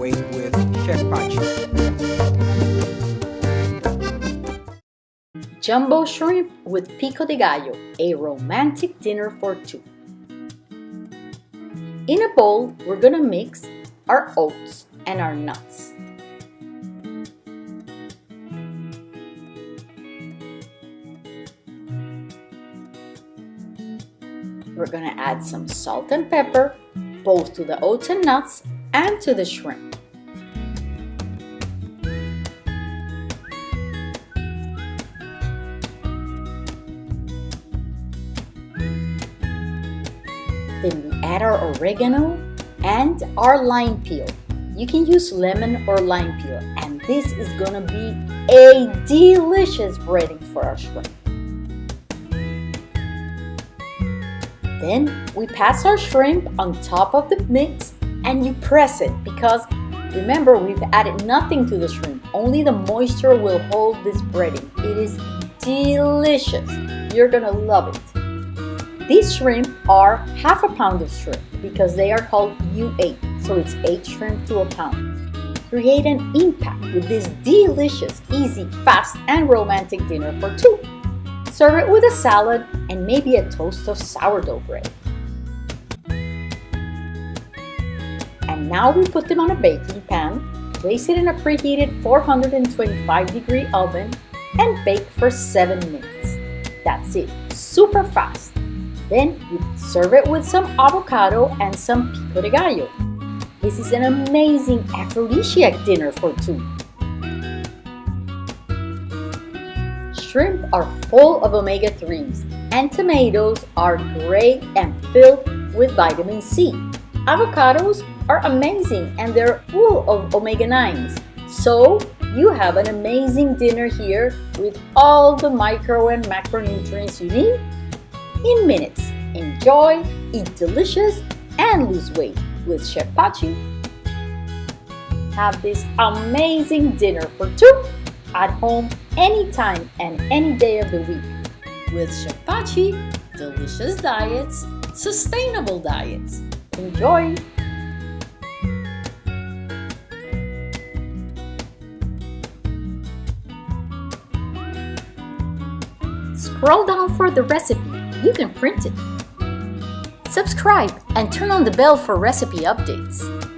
with Chef. Jumbo shrimp with pico de gallo, a romantic dinner for two. In a bowl, we're gonna mix our oats and our nuts. We're gonna add some salt and pepper, both to the oats and nuts and to the shrimp. Then we add our oregano and our lime peel. You can use lemon or lime peel and this is gonna be a delicious breading for our shrimp. Then we pass our shrimp on top of the mix and you press it because remember we've added nothing to the shrimp. Only the moisture will hold this breading. It is delicious. You're gonna love it. These shrimp are half a pound of shrimp because they are called U8, so it's 8 shrimp to a pound. Create an impact with this delicious, easy, fast, and romantic dinner for two. Serve it with a salad and maybe a toast of sourdough bread. And now we put them on a baking pan, place it in a preheated 425 degree oven and bake for 7 minutes. That's it, super fast. Then you serve it with some avocado and some pico de gallo. This is an amazing aphrodisiac dinner for two. Shrimp are full of omega-3s and tomatoes are great and filled with vitamin C. Avocados are amazing and they're full of omega-9s. So you have an amazing dinner here with all the micro and macronutrients you need in minutes. Enjoy, eat delicious, and lose weight with Chef Pachi. Have this amazing dinner for two at home anytime and any day of the week. With Chef Pachi, delicious diets, sustainable diets. Enjoy! Scroll down for the recipe. You can print it. Subscribe and turn on the bell for recipe updates.